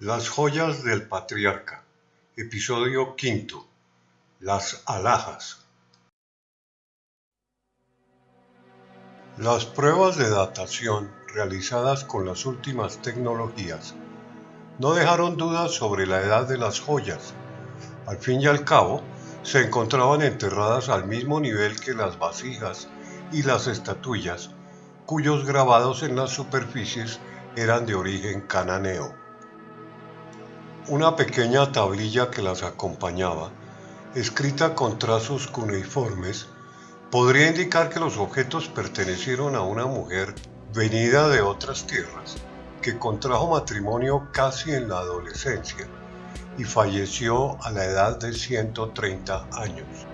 Las joyas del patriarca. Episodio quinto. Las alhajas. Las pruebas de datación realizadas con las últimas tecnologías no dejaron dudas sobre la edad de las joyas. Al fin y al cabo, se encontraban enterradas al mismo nivel que las vasijas y las estatuillas, cuyos grabados en las superficies eran de origen cananeo. Una pequeña tablilla que las acompañaba, escrita con trazos cuneiformes, podría indicar que los objetos pertenecieron a una mujer venida de otras tierras, que contrajo matrimonio casi en la adolescencia y falleció a la edad de 130 años.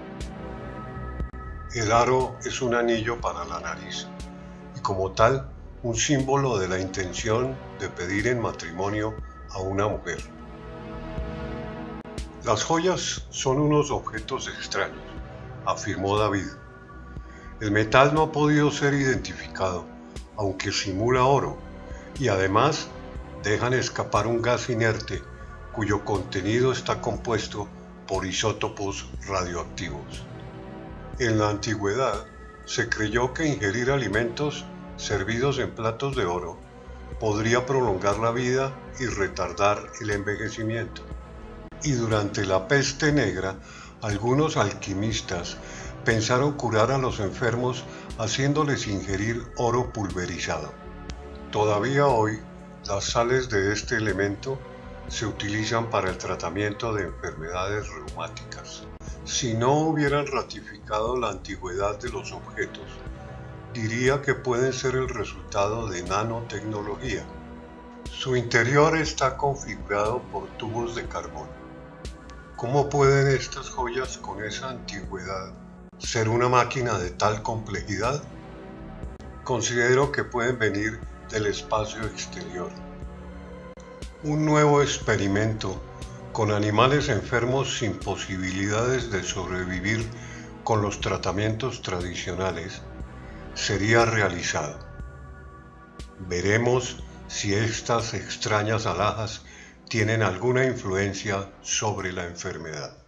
El aro es un anillo para la nariz y como tal un símbolo de la intención de pedir en matrimonio a una mujer. Las joyas son unos objetos extraños, afirmó David. El metal no ha podido ser identificado, aunque simula oro, y además dejan escapar un gas inerte cuyo contenido está compuesto por isótopos radioactivos. En la antigüedad se creyó que ingerir alimentos servidos en platos de oro podría prolongar la vida y retardar el envejecimiento y durante la peste negra algunos alquimistas pensaron curar a los enfermos haciéndoles ingerir oro pulverizado. Todavía hoy las sales de este elemento se utilizan para el tratamiento de enfermedades reumáticas. Si no hubieran ratificado la antigüedad de los objetos, diría que pueden ser el resultado de nanotecnología. Su interior está configurado por tubos de carbón ¿Cómo pueden estas joyas con esa antigüedad ser una máquina de tal complejidad? Considero que pueden venir del espacio exterior. Un nuevo experimento con animales enfermos sin posibilidades de sobrevivir con los tratamientos tradicionales sería realizado. Veremos si estas extrañas alhajas tienen alguna influencia sobre la enfermedad.